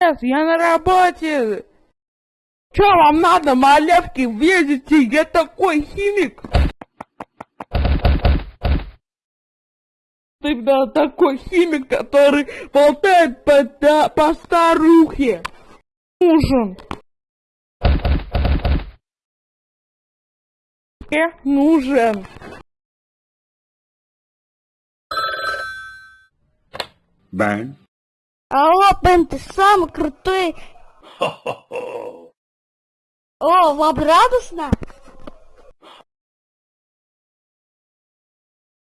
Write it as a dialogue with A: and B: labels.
A: Я на работе. Чё вам надо, малявки, видите? Я такой химик. Тогда такой химик, который болтает по, да, по старухе. Нужен. Э, нужен.
B: Bang.
C: Алло, Бен, ты самый крутой. О, вам радостно?